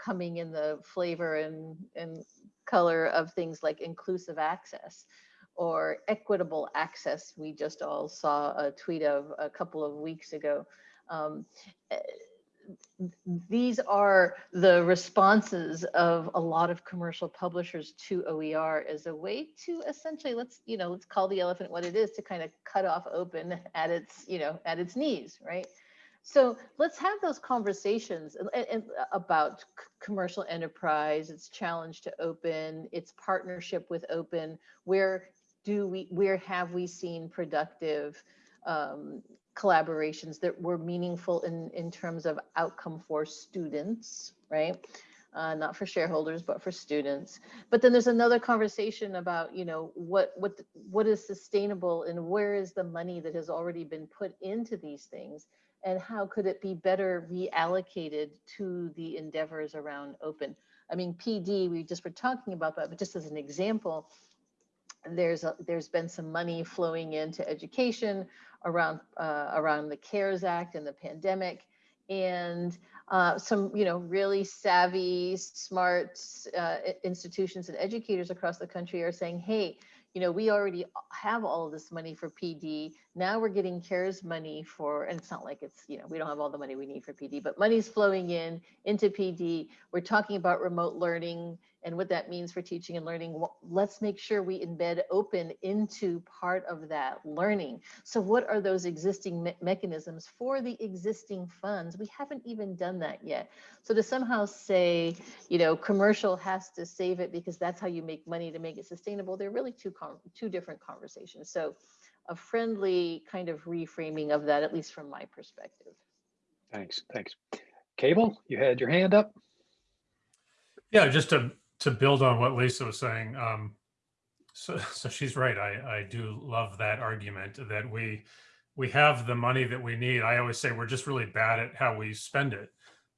coming in the flavor and, and color of things like inclusive access or equitable access. We just all saw a tweet of a couple of weeks ago. Um, these are the responses of a lot of commercial publishers to OER as a way to essentially let's you know let's call the elephant what it is to kind of cut off open at its you know at its knees right? So let's have those conversations about commercial enterprise its challenge to open its partnership with open where do we where have we seen productive um, collaborations that were meaningful in, in terms of outcome for students, right? Uh, not for shareholders, but for students. But then there's another conversation about, you know, what what what is sustainable and where is the money that has already been put into these things, and how could it be better reallocated to the endeavors around open? I mean, PD, we just were talking about that, but just as an example, there's a, there's been some money flowing into education around uh, around the CARES Act and the pandemic, and uh, some you know really savvy, smart uh, institutions and educators across the country are saying, hey, you know, we already have all this money for PD. Now we're getting CARES money for, and it's not like it's, you know, we don't have all the money we need for PD, but money's flowing in into PD. We're talking about remote learning and what that means for teaching and learning. Let's make sure we embed open into part of that learning. So what are those existing me mechanisms for the existing funds? We haven't even done that yet. So to somehow say, you know, commercial has to save it because that's how you make money to make it sustainable, they're really two, two different conversations. So a friendly kind of reframing of that, at least from my perspective. Thanks, thanks. Cable, you had your hand up. Yeah, just to to build on what Lisa was saying, um, so so she's right. I I do love that argument that we we have the money that we need. I always say we're just really bad at how we spend it,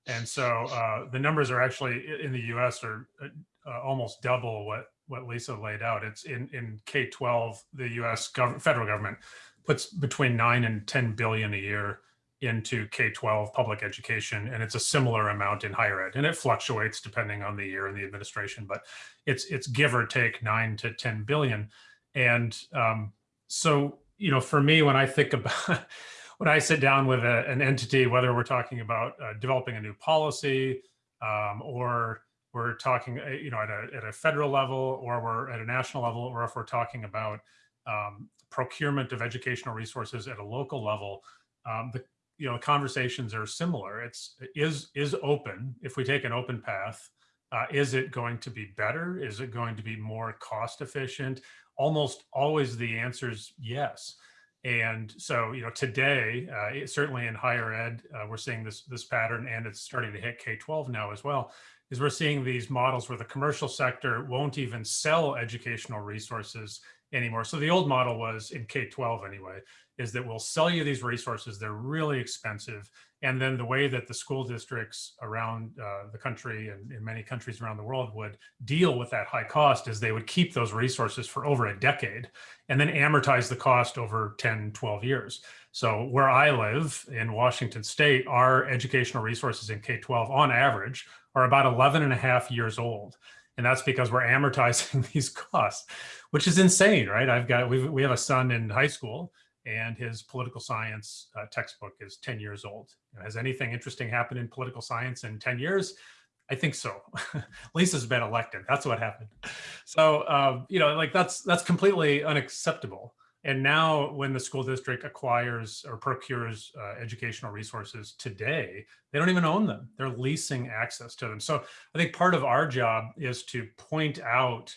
and so uh, the numbers are actually in the U.S. are uh, almost double what what Lisa laid out. It's in in K twelve, the U.S. Gov federal government puts between nine and ten billion a year into K-12 public education, and it's a similar amount in higher ed, and it fluctuates depending on the year and the administration, but it's it's give or take nine to 10 billion. And um, so, you know, for me, when I think about, when I sit down with a, an entity, whether we're talking about uh, developing a new policy um, or we're talking, uh, you know, at a, at a federal level or we're at a national level, or if we're talking about um, procurement of educational resources at a local level, um, the, you know, conversations are similar. It's is is open. If we take an open path, uh, is it going to be better? Is it going to be more cost efficient? Almost always the answer is yes. And so, you know, today, uh, certainly in higher ed, uh, we're seeing this this pattern, and it's starting to hit K-12 now as well. Is we're seeing these models where the commercial sector won't even sell educational resources anymore. So the old model was in K-12 anyway, is that we'll sell you these resources. They're really expensive. And then the way that the school districts around uh, the country and in many countries around the world would deal with that high cost is they would keep those resources for over a decade and then amortize the cost over 10, 12 years. So where I live in Washington state, our educational resources in K-12 on average are about 11 and a half years old. And that's because we're amortizing these costs, which is insane, right? I've got, we we have a son in high school and his political science uh, textbook is 10 years old. Has anything interesting happened in political science in 10 years? I think so. Lisa's been elected. That's what happened. So, um, you know, like that's that's completely unacceptable. And now when the school district acquires or procures uh, educational resources today, they don't even own them. They're leasing access to them. So I think part of our job is to point out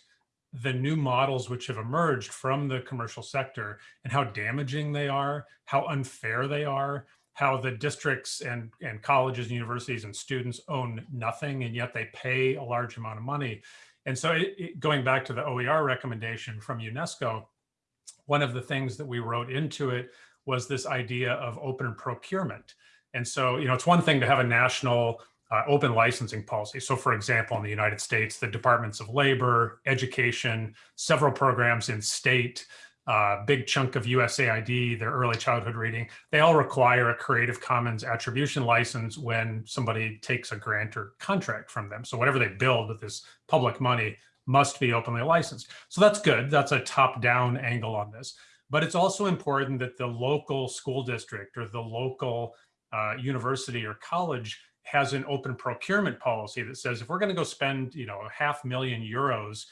the new models which have emerged from the commercial sector and how damaging they are, how unfair they are, how the districts and, and colleges and universities and students own nothing and yet they pay a large amount of money. And so it, it, going back to the OER recommendation from UNESCO, one of the things that we wrote into it was this idea of open procurement. And so, you know, it's one thing to have a national uh, open licensing policy. So for example, in the United States, the Departments of Labor, Education, several programs in state, uh, big chunk of USAID, their early childhood reading, they all require a Creative Commons attribution license when somebody takes a grant or contract from them. So whatever they build with this public money must be openly licensed. So that's good. That's a top-down angle on this. But it's also important that the local school district or the local uh, university or college has an open procurement policy that says if we're going to go spend, you know, a half million euros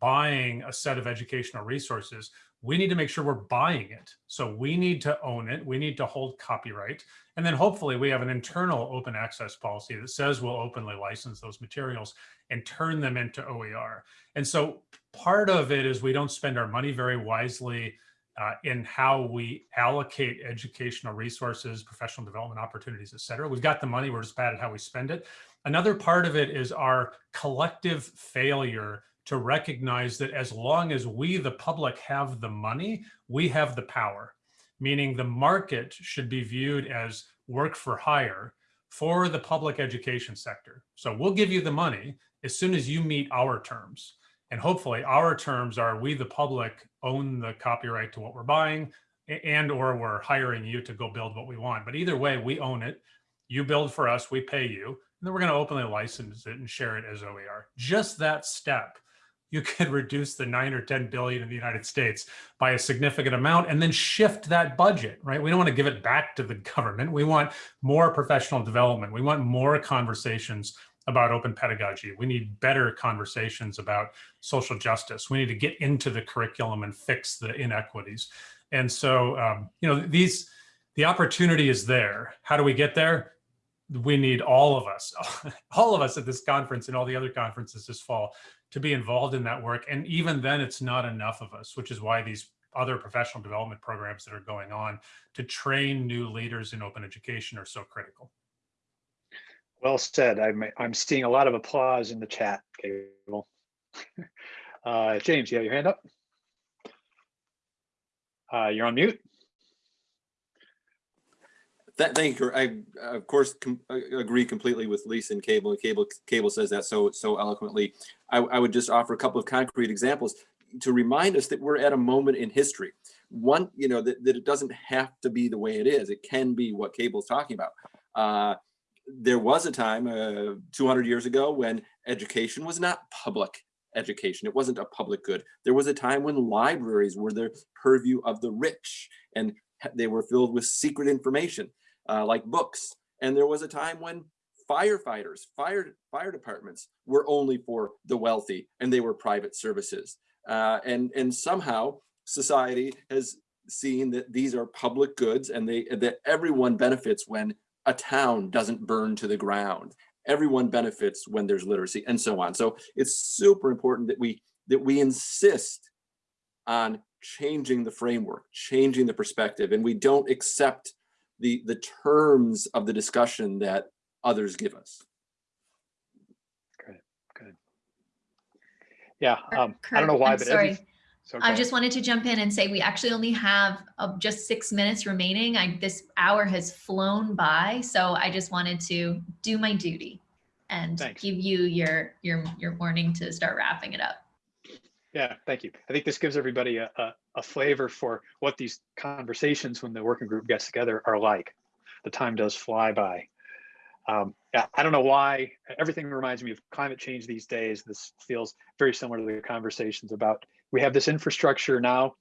buying a set of educational resources, we need to make sure we're buying it. So we need to own it. We need to hold copyright. And then hopefully we have an internal open access policy that says we'll openly license those materials and turn them into OER. And so part of it is we don't spend our money very wisely uh, in how we allocate educational resources, professional development opportunities, et cetera. We've got the money, we're just bad at how we spend it. Another part of it is our collective failure to recognize that as long as we, the public, have the money, we have the power, meaning the market should be viewed as work for hire for the public education sector. So we'll give you the money as soon as you meet our terms. And hopefully our terms are we, the public, own the copyright to what we're buying and or we're hiring you to go build what we want. But either way, we own it. You build for us, we pay you, and then we're going to openly license it and share it as OER. Just that step, you could reduce the nine or 10 billion in the United States by a significant amount and then shift that budget, right? We don't want to give it back to the government. We want more professional development. We want more conversations about open pedagogy. We need better conversations about social justice. We need to get into the curriculum and fix the inequities. And so, um, you know, these, the opportunity is there. How do we get there? We need all of us, all of us at this conference and all the other conferences this fall to be involved in that work. And even then it's not enough of us, which is why these other professional development programs that are going on to train new leaders in open education are so critical. Well said. I'm I'm seeing a lot of applause in the chat, Cable. Uh, James, you have your hand up. Uh, you're on mute. That, thank you. I, of course, com agree completely with Lisa and Cable. Cable, Cable says that so so eloquently. I, I would just offer a couple of concrete examples to remind us that we're at a moment in history. One, you know, that, that it doesn't have to be the way it is. It can be what Cable's talking about. Uh, there was a time uh, 200 years ago when education was not public education. It wasn't a public good. There was a time when libraries were the purview of the rich and they were filled with secret information uh, like books. And there was a time when firefighters, fire, fire departments were only for the wealthy and they were private services. Uh, and, and somehow society has seen that these are public goods and they that everyone benefits when a town doesn't burn to the ground. Everyone benefits when there's literacy and so on. So it's super important that we that we insist on changing the framework, changing the perspective, and we don't accept the the terms of the discussion that others give us. Good, good. Yeah, um, I don't know why, I'm but sorry. every, So I just wanted to jump in and say we actually only have uh, just six minutes remaining. I, this hour has flown by, so I just wanted to do my duty and Thanks. give you your your your warning to start wrapping it up. Yeah, thank you. I think this gives everybody a, a, a flavor for what these conversations when the working group gets together are like. The time does fly by. Um, yeah, I don't know why. Everything reminds me of climate change these days. This feels very similar to the conversations about we have this infrastructure now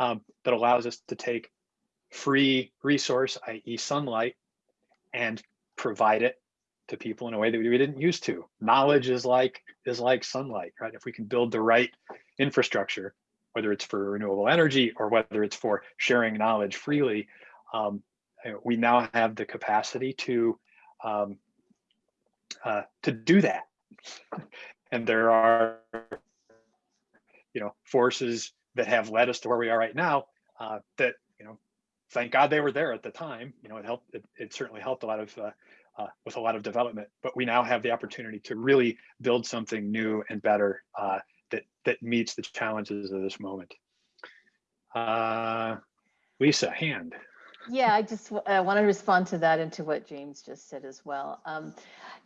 um, that allows us to take free resource, i.e. sunlight, and provide it to people in a way that we didn't used to. Knowledge is like is like sunlight, right? If we can build the right infrastructure, whether it's for renewable energy or whether it's for sharing knowledge freely, um, we now have the capacity to um, uh, to do that. And there are, you know, forces that have led us to where we are right now. Uh, that you know, thank God they were there at the time. You know, it helped. It, it certainly helped a lot of. Uh, uh, with a lot of development, but we now have the opportunity to really build something new and better uh, that that meets the challenges of this moment. Uh, Lisa, hand. Yeah, I just uh, want to respond to that and to what James just said as well. Um,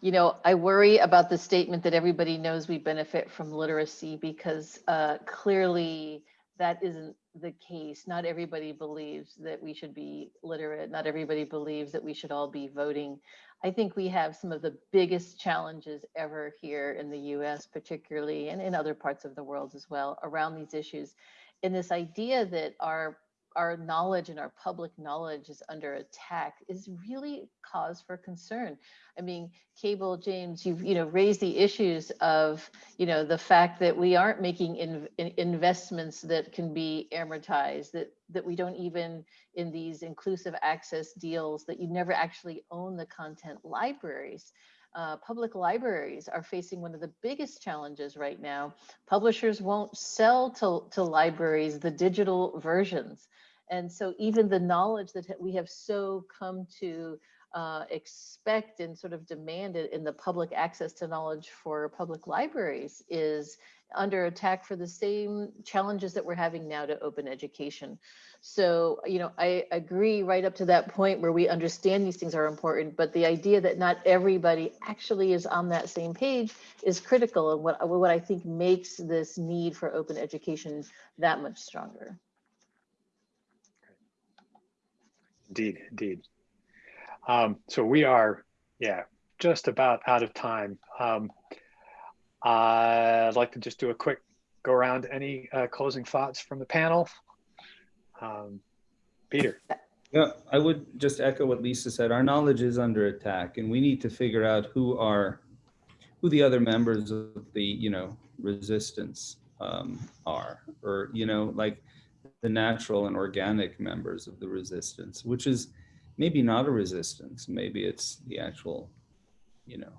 you know, I worry about the statement that everybody knows we benefit from literacy because uh, clearly that isn't the case. Not everybody believes that we should be literate. Not everybody believes that we should all be voting. I think we have some of the biggest challenges ever here in the US, particularly, and in other parts of the world as well, around these issues. And this idea that our our knowledge and our public knowledge is under attack is really cause for concern. I mean, Cable, James, you've you know raised the issues of you know the fact that we aren't making in, in investments that can be amortized, that that we don't even in these inclusive access deals that you never actually own the content libraries. Uh, public libraries are facing one of the biggest challenges right now. Publishers won't sell to, to libraries the digital versions. And so even the knowledge that we have so come to uh, expect and sort of demand it in the public access to knowledge for public libraries is under attack for the same challenges that we're having now to open education. So, you know, I agree right up to that point where we understand these things are important, but the idea that not everybody actually is on that same page is critical and what, what I think makes this need for open education that much stronger. Indeed, indeed. Um, so we are, yeah, just about out of time. Um, I'd like to just do a quick go around. Any uh, closing thoughts from the panel? Um, Peter. Yeah, I would just echo what Lisa said. Our knowledge is under attack, and we need to figure out who are, who the other members of the, you know, resistance um, are, or you know, like the natural and organic members of the resistance, which is maybe not a resistance. Maybe it's the actual, you know,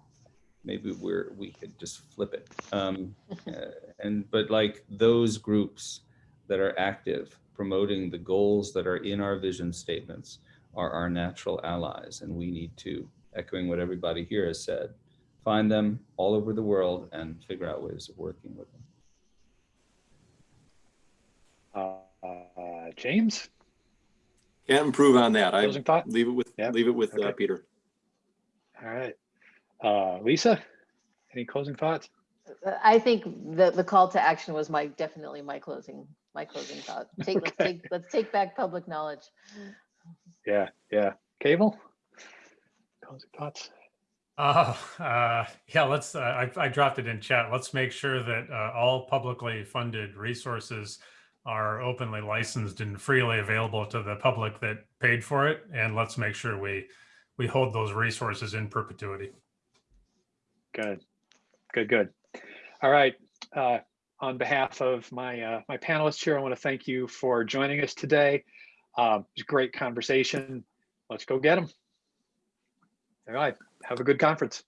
maybe we're we could just flip it. Um, uh, and but like those groups that are active promoting the goals that are in our vision statements are our natural allies, and we need to, echoing what everybody here has said, find them all over the world and figure out ways of working with them. Uh, James, Can't improve on that. I closing thought? leave it with, Yep. leave it with uh, Peter. All right. Uh, Lisa, any closing thoughts? Uh, I think the, the call to action was my, definitely my closing, my closing thought. Take, let's take, let's take back public knowledge. Yeah, yeah. Cable? Closing thoughts? Uh, uh, yeah, let's, uh, I, I dropped it in chat. Let's make sure that uh, all publicly funded resources are openly licensed and freely available to the public that paid for it. And let's make sure we, we hold those resources in perpetuity. Good, good, good. All right. Uh, on behalf of my uh, my panelists here, I want to thank you for joining us today. Um, it was a great conversation. Let's go get them. All right. Have a good conference.